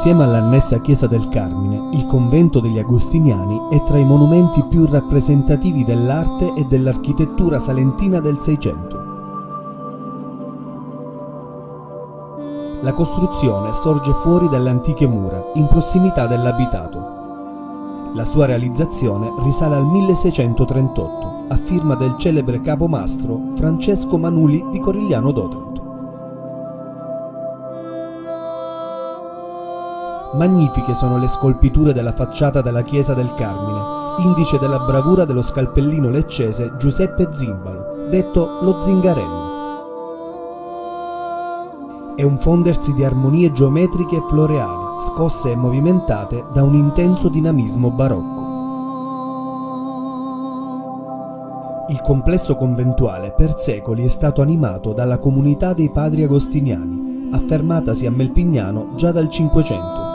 Insieme all'annessa chiesa del Carmine, il convento degli Agostiniani è tra i monumenti più rappresentativi dell'arte e dell'architettura salentina del Seicento. La costruzione sorge fuori dalle antiche mura, in prossimità dell'abitato. La sua realizzazione risale al 1638, a firma del celebre capomastro Francesco Manuli di Corigliano d'Otranto. Magnifiche sono le scolpiture della facciata della chiesa del Carmine, indice della bravura dello scalpellino leccese Giuseppe Zimbalo, detto lo Zingarello. È un fondersi di armonie geometriche e floreali, scosse e movimentate da un intenso dinamismo barocco. Il complesso conventuale per secoli è stato animato dalla comunità dei padri agostiniani, affermatasi a Melpignano già dal Cinquecento.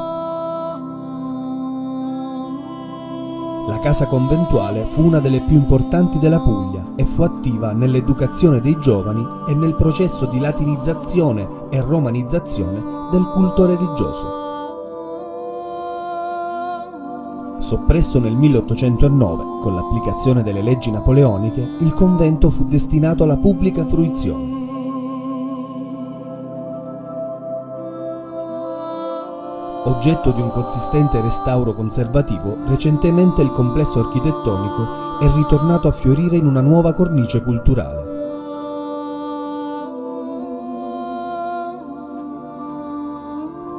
La casa conventuale fu una delle più importanti della Puglia e fu attiva nell'educazione dei giovani e nel processo di latinizzazione e romanizzazione del culto religioso. Soppresso nel 1809 con l'applicazione delle leggi napoleoniche, il convento fu destinato alla pubblica fruizione. Oggetto di un consistente restauro conservativo, recentemente il complesso architettonico è ritornato a fiorire in una nuova cornice culturale.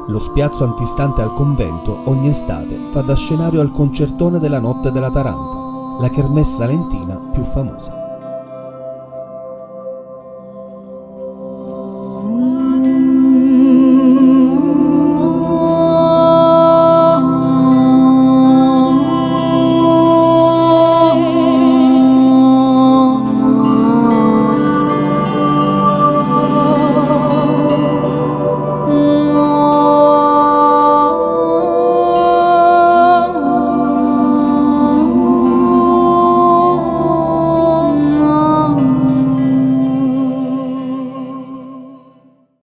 Lo spiazzo antistante al convento ogni estate fa da scenario al concertone della notte della Taranta, la kermesse salentina più famosa.